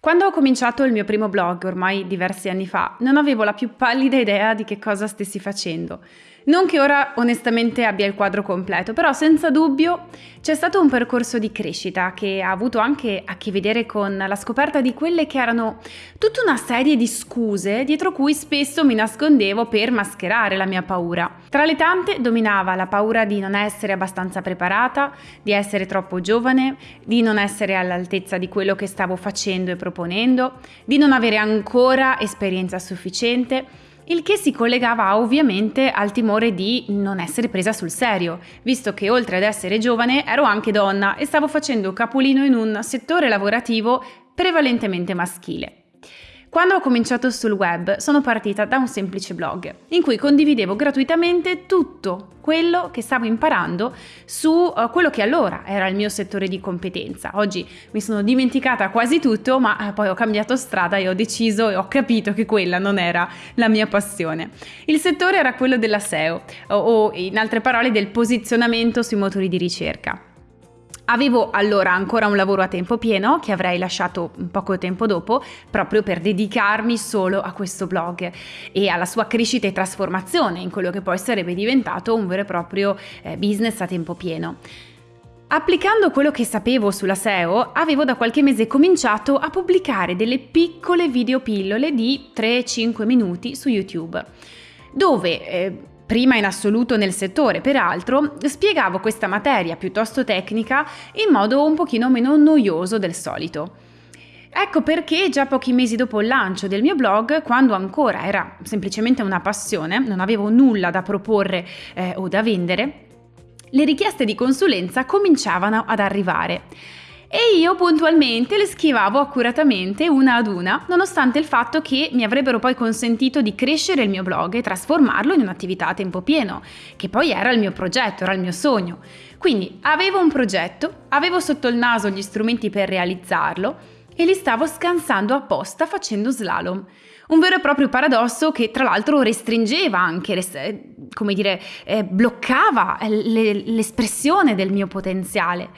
Quando ho cominciato il mio primo blog, ormai diversi anni fa, non avevo la più pallida idea di che cosa stessi facendo. Non che ora onestamente abbia il quadro completo, però senza dubbio c'è stato un percorso di crescita che ha avuto anche a che vedere con la scoperta di quelle che erano tutta una serie di scuse dietro cui spesso mi nascondevo per mascherare la mia paura. Tra le tante dominava la paura di non essere abbastanza preparata, di essere troppo giovane, di non essere all'altezza di quello che stavo facendo e proponendo, di non avere ancora esperienza sufficiente il che si collegava ovviamente al timore di non essere presa sul serio, visto che oltre ad essere giovane ero anche donna e stavo facendo capolino in un settore lavorativo prevalentemente maschile. Quando ho cominciato sul web sono partita da un semplice blog in cui condividevo gratuitamente tutto quello che stavo imparando su uh, quello che allora era il mio settore di competenza. Oggi mi sono dimenticata quasi tutto, ma uh, poi ho cambiato strada e ho deciso e ho capito che quella non era la mia passione. Il settore era quello della SEO o in altre parole del posizionamento sui motori di ricerca. Avevo allora ancora un lavoro a tempo pieno che avrei lasciato poco tempo dopo proprio per dedicarmi solo a questo blog e alla sua crescita e trasformazione in quello che poi sarebbe diventato un vero e proprio eh, business a tempo pieno. Applicando quello che sapevo sulla SEO, avevo da qualche mese cominciato a pubblicare delle piccole videopillole di 3-5 minuti su YouTube, dove eh, prima in assoluto nel settore, peraltro, spiegavo questa materia piuttosto tecnica in modo un pochino meno noioso del solito. Ecco perché già pochi mesi dopo il lancio del mio blog, quando ancora era semplicemente una passione, non avevo nulla da proporre eh, o da vendere, le richieste di consulenza cominciavano ad arrivare e io puntualmente le schivavo accuratamente una ad una, nonostante il fatto che mi avrebbero poi consentito di crescere il mio blog e trasformarlo in un'attività a tempo pieno, che poi era il mio progetto, era il mio sogno. Quindi avevo un progetto, avevo sotto il naso gli strumenti per realizzarlo e li stavo scansando apposta facendo slalom. Un vero e proprio paradosso che tra l'altro restringeva anche, come dire, eh, bloccava l'espressione del mio potenziale.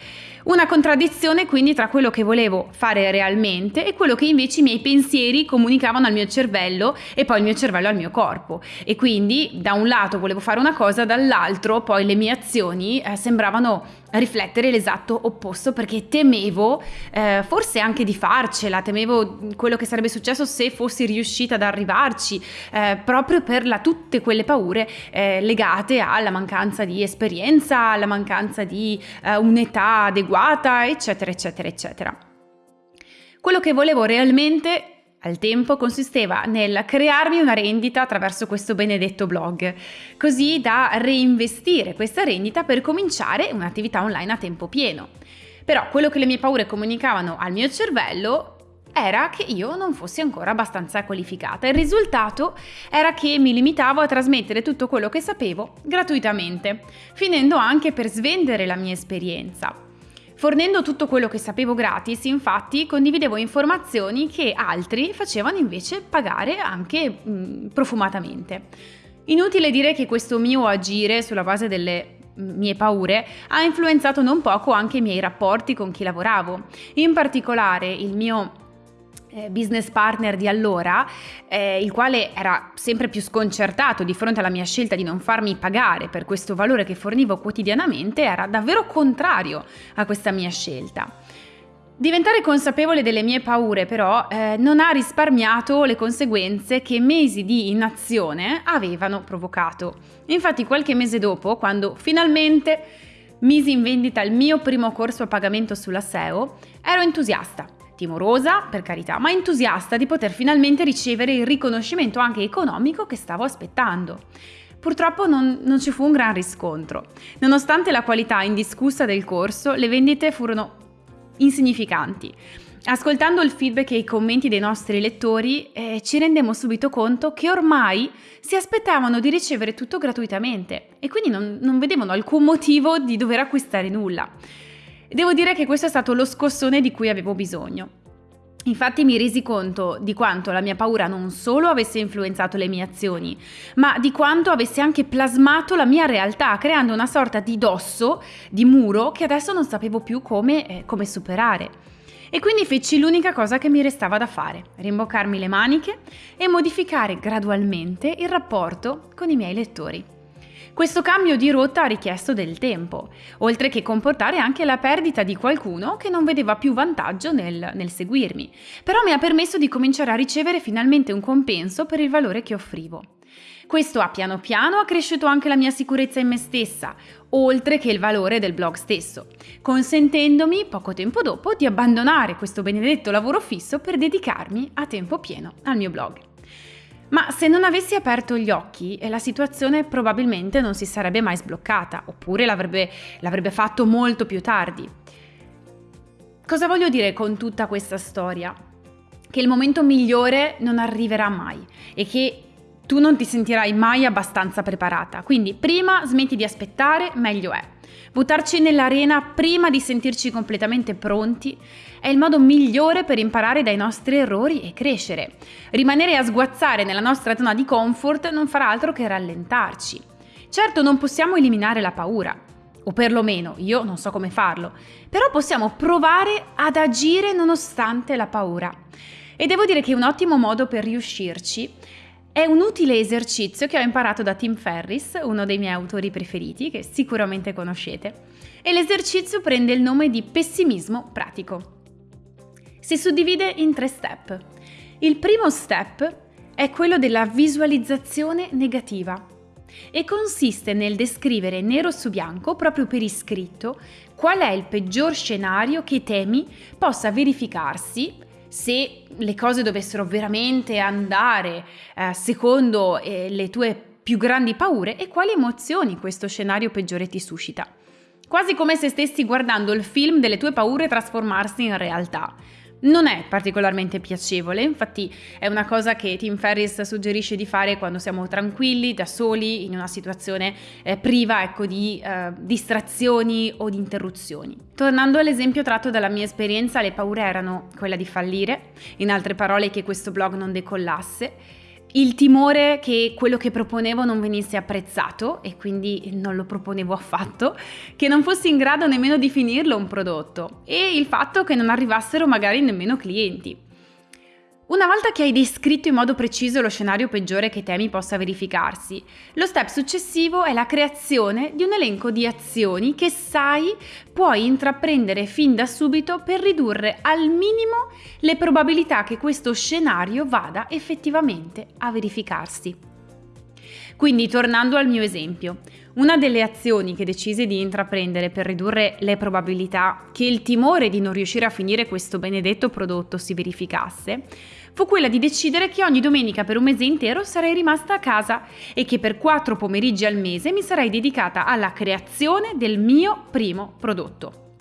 Una contraddizione quindi tra quello che volevo fare realmente e quello che invece i miei pensieri comunicavano al mio cervello e poi il mio cervello al mio corpo. E quindi da un lato volevo fare una cosa, dall'altro poi le mie azioni eh, sembravano riflettere l'esatto opposto perché temevo eh, forse anche di farcela, temevo quello che sarebbe successo se fossi riuscita ad arrivarci, eh, proprio per la, tutte quelle paure eh, legate alla mancanza di esperienza, alla mancanza di eh, un'età adeguata, eccetera, eccetera, eccetera. Quello che volevo realmente al tempo consisteva nel crearmi una rendita attraverso questo benedetto blog, così da reinvestire questa rendita per cominciare un'attività online a tempo pieno. Però quello che le mie paure comunicavano al mio cervello era che io non fossi ancora abbastanza qualificata. Il risultato era che mi limitavo a trasmettere tutto quello che sapevo gratuitamente, finendo anche per svendere la mia esperienza. Fornendo tutto quello che sapevo gratis, infatti, condividevo informazioni che altri facevano invece pagare anche mh, mm, profumatamente. Inutile dire che questo mio agire sulla base delle mie paure ha influenzato non poco anche i miei rapporti con chi lavoravo. In particolare il mio business partner di allora, eh, il quale era sempre più sconcertato di fronte alla mia scelta di non farmi pagare per questo valore che fornivo quotidianamente, era davvero contrario a questa mia scelta. Diventare consapevole delle mie paure però eh, non ha risparmiato le conseguenze che mesi di inazione avevano provocato. Infatti qualche mese dopo, quando finalmente misi in vendita il mio primo corso a pagamento sulla SEO, ero entusiasta timorosa, per carità, ma entusiasta di poter finalmente ricevere il riconoscimento anche economico che stavo aspettando. Purtroppo non, non, ci fu un gran riscontro. Nonostante la qualità indiscussa del corso, le vendite furono insignificanti. Ascoltando il feedback e i commenti dei nostri lettori, eh, ci rendemmo subito conto che ormai si aspettavano di ricevere tutto gratuitamente e quindi non, non vedevano alcun motivo di dover acquistare nulla. Devo dire che questo è stato lo scossone di cui avevo bisogno. Infatti mi resi conto di quanto la mia paura non solo avesse influenzato le mie azioni, ma di quanto avesse anche plasmato la mia realtà, creando una sorta di dosso, di muro, che adesso non sapevo più come, eh, come superare. E quindi feci l'unica cosa che mi restava da fare, rimboccarmi le maniche e modificare gradualmente il rapporto con i miei lettori. Questo cambio di rotta ha richiesto del tempo, oltre che comportare anche la perdita di qualcuno che non vedeva più vantaggio nel, nel, seguirmi, però mi ha permesso di cominciare a ricevere finalmente un compenso per il valore che offrivo. Questo ha piano piano accresciuto anche la mia sicurezza in me stessa, oltre che il valore del blog stesso, consentendomi poco tempo dopo di abbandonare questo benedetto lavoro fisso per dedicarmi a tempo pieno al mio blog. Ma se non avessi aperto gli occhi, la situazione probabilmente non si sarebbe mai sbloccata, oppure l'avrebbe, l'avrebbe fatto molto più tardi. Cosa voglio dire con tutta questa storia? Che il momento migliore non arriverà mai e che tu non ti sentirai mai abbastanza preparata. Quindi prima smetti di aspettare, meglio è. Buttarci nell'arena prima di sentirci completamente pronti è il modo migliore per imparare dai nostri errori e crescere. Rimanere a sguazzare nella nostra zona di comfort non farà altro che rallentarci. Certo non possiamo eliminare la paura, o perlomeno io non so come farlo, però possiamo provare ad agire nonostante la paura. E devo dire che un ottimo modo per riuscirci è un utile esercizio che ho imparato da Tim Ferris, uno dei miei autori preferiti, che sicuramente conoscete, e l'esercizio prende il nome di pessimismo pratico. Si suddivide in tre step. Il primo step è quello della visualizzazione negativa e consiste nel descrivere nero su bianco, proprio per iscritto, qual è il peggior scenario che temi possa verificarsi se le cose dovessero veramente andare eh, secondo eh, le tue più grandi paure e quali emozioni questo scenario peggiore ti suscita. Quasi come se stessi guardando il film delle tue paure trasformarsi in realtà. Non è particolarmente piacevole, infatti è una cosa che Tim Ferris suggerisce di fare quando siamo tranquilli, da soli, in una situazione eh, priva ecco, di eh, distrazioni o di interruzioni. Tornando all'esempio tratto dalla mia esperienza, le paure erano quella di fallire, in altre parole che questo blog non decollasse, il timore che quello che proponevo non venisse apprezzato e quindi non lo proponevo affatto, che non fossi in grado nemmeno di finirlo un prodotto e il fatto che non arrivassero magari nemmeno clienti. Una volta che hai descritto in modo preciso lo scenario peggiore che temi possa verificarsi, lo step successivo è la creazione di un elenco di azioni che sai puoi intraprendere fin da subito per ridurre al minimo le probabilità che questo scenario vada effettivamente a verificarsi. Quindi, tornando al mio esempio, una delle azioni che decisi di intraprendere per ridurre le probabilità che il timore di non riuscire a finire questo benedetto prodotto si verificasse fu quella di decidere che ogni domenica per un mese intero sarei rimasta a casa e che per quattro pomeriggi al mese mi sarei dedicata alla creazione del mio primo prodotto.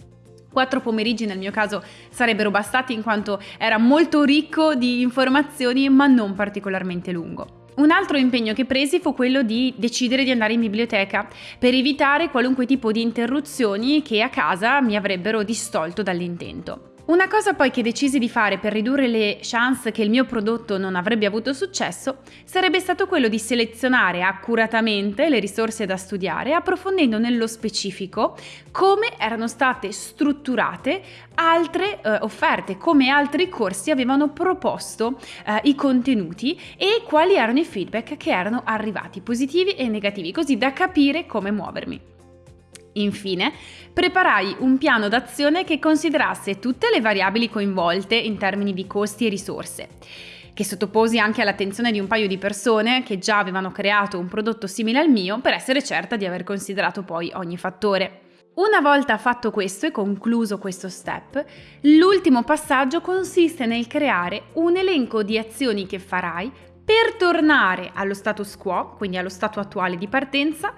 Quattro pomeriggi nel mio caso sarebbero bastati in quanto era molto ricco di informazioni ma non particolarmente lungo. Un altro impegno che presi fu quello di decidere di andare in biblioteca per evitare qualunque tipo di interruzioni che a casa mi avrebbero distolto dall'intento. Una cosa poi che decisi di fare per ridurre le chance che il mio prodotto non avrebbe avuto successo sarebbe stato quello di selezionare accuratamente le risorse da studiare, approfondendo nello specifico come erano state strutturate altre eh, offerte, come altri corsi avevano proposto eh, i contenuti e quali erano i feedback che erano arrivati, positivi e negativi, così da capire come muovermi. Infine, preparai un piano d'azione che considerasse tutte le variabili coinvolte in termini di costi e risorse, che sottoposi anche all'attenzione di un paio di persone che già avevano creato un prodotto simile al mio per essere certa di aver considerato poi ogni fattore. Una volta fatto questo e concluso questo step, l'ultimo passaggio consiste nel creare un elenco di azioni che farai per tornare allo status quo, quindi allo stato attuale di partenza,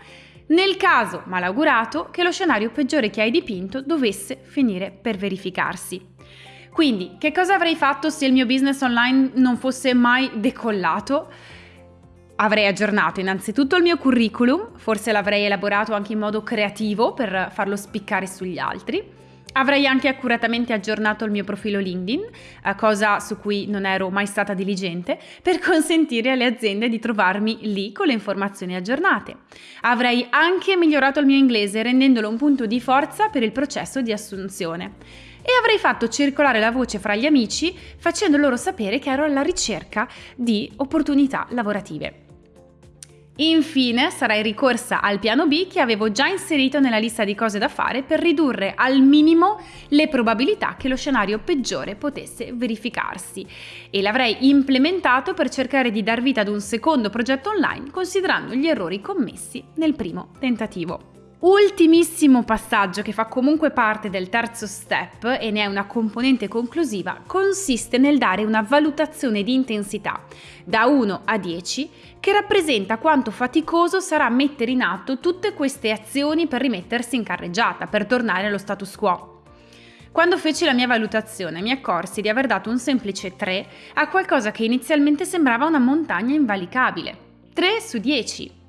nel caso malaugurato che lo scenario peggiore che hai dipinto dovesse finire per verificarsi. Quindi, che cosa avrei fatto se il mio business online non fosse mai decollato? Avrei aggiornato innanzitutto il mio curriculum, forse l'avrei elaborato anche in modo creativo per farlo spiccare sugli altri. Avrei anche accuratamente aggiornato il mio profilo LinkedIn, eh, cosa su cui non ero mai stata diligente, per consentire alle aziende di trovarmi lì con le informazioni aggiornate. Avrei anche migliorato il mio inglese rendendolo un punto di forza per il processo di assunzione. e avrei fatto circolare la voce fra gli amici facendo loro sapere che ero alla ricerca di opportunità lavorative. Infine sarai ricorsa al piano B che avevo già inserito nella lista di cose da fare per ridurre al minimo le probabilità che lo scenario peggiore potesse verificarsi e l'avrei implementato per cercare di dar vita ad un secondo progetto online considerando gli errori commessi nel primo tentativo. Ultimissimo passaggio che fa comunque parte del terzo step e ne è una componente conclusiva consiste nel dare una valutazione di intensità da 1 a 10 che rappresenta quanto faticoso sarà mettere in atto tutte queste azioni per rimettersi in carreggiata, per tornare allo status quo. Quando feci la mia valutazione mi accorsi di aver dato un semplice 3 a qualcosa che inizialmente sembrava una montagna invalicabile. 3 su 10.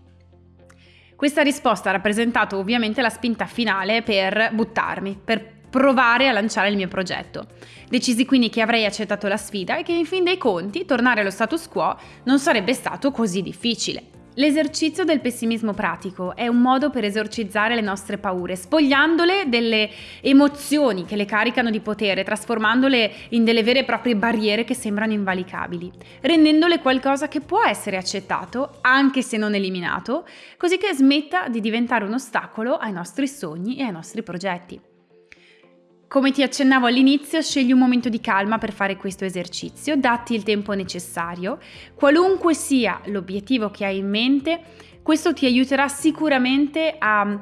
Questa risposta ha rappresentato ovviamente la spinta finale per buttarmi, per provare a lanciare il mio progetto. Decisi quindi che avrei accettato la sfida e che in fin dei conti tornare allo status quo non sarebbe stato così difficile. L'esercizio del pessimismo pratico è un modo per esorcizzare le nostre paure, spogliandole delle emozioni che le caricano di potere, trasformandole in delle vere e proprie barriere che sembrano invalicabili, rendendole qualcosa che può essere accettato, anche se non eliminato, così che smetta di diventare un ostacolo ai nostri sogni e ai nostri progetti. Come ti accennavo all'inizio, scegli un momento di calma per fare questo esercizio, datti il tempo necessario. Qualunque sia l'obiettivo che hai in mente, questo ti aiuterà sicuramente a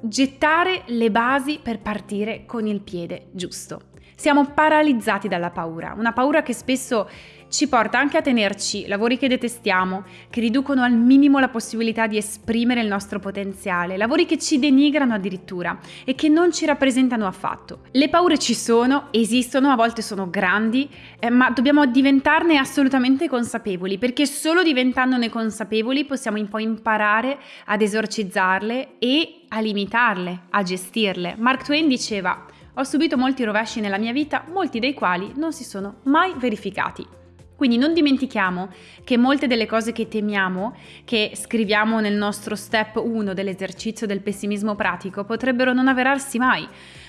gettare le basi per partire con il piede giusto. Siamo paralizzati dalla paura, una paura che spesso ci porta anche a tenerci lavori che detestiamo, che riducono al minimo la possibilità di esprimere il nostro potenziale, lavori che ci denigrano addirittura e che non ci rappresentano affatto. Le paure ci sono, esistono, a volte sono grandi, eh, ma dobbiamo diventarne assolutamente consapevoli, perché solo diventandone consapevoli possiamo poi imparare ad esorcizzarle e a limitarle, a gestirle. Mark Twain diceva ho subito molti rovesci nella mia vita, molti dei quali non si sono mai verificati. Quindi non dimentichiamo che molte delle cose che temiamo, che scriviamo nel nostro step 1 dell'esercizio del pessimismo pratico, potrebbero non avverarsi mai,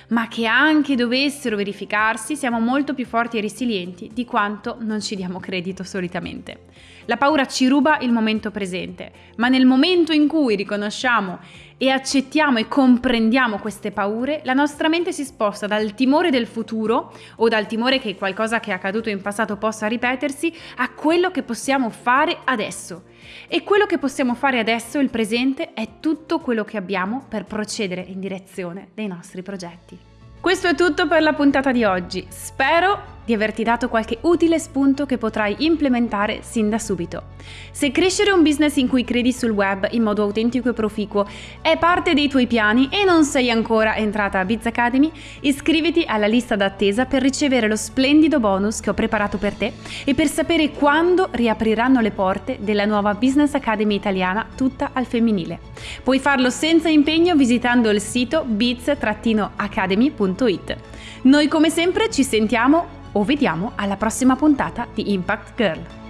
ma che anche dovessero verificarsi siamo molto più forti e resilienti di quanto non ci diamo credito solitamente. La paura ci ruba il momento presente, ma nel momento in cui riconosciamo e accettiamo e comprendiamo queste paure, la nostra mente si sposta dal timore del futuro o dal timore che qualcosa che è accaduto in passato possa ripetersi a quello che possiamo fare adesso. E quello che possiamo fare adesso, il presente, è tutto quello che abbiamo per procedere in direzione dei nostri progetti. Questo è tutto per la puntata di oggi. Spero di averti dato qualche utile spunto che potrai implementare sin da subito. Se crescere un business in cui credi sul web in modo autentico e proficuo è parte dei tuoi piani e non sei ancora entrata a Biz Academy, iscriviti alla lista d'attesa per ricevere lo splendido bonus che ho preparato per te e per sapere quando riapriranno le porte della nuova Business Academy italiana tutta al femminile. Puoi farlo senza impegno visitando il sito biz-academy.it. Noi come sempre ci sentiamo o vediamo alla prossima puntata di Impact Girl.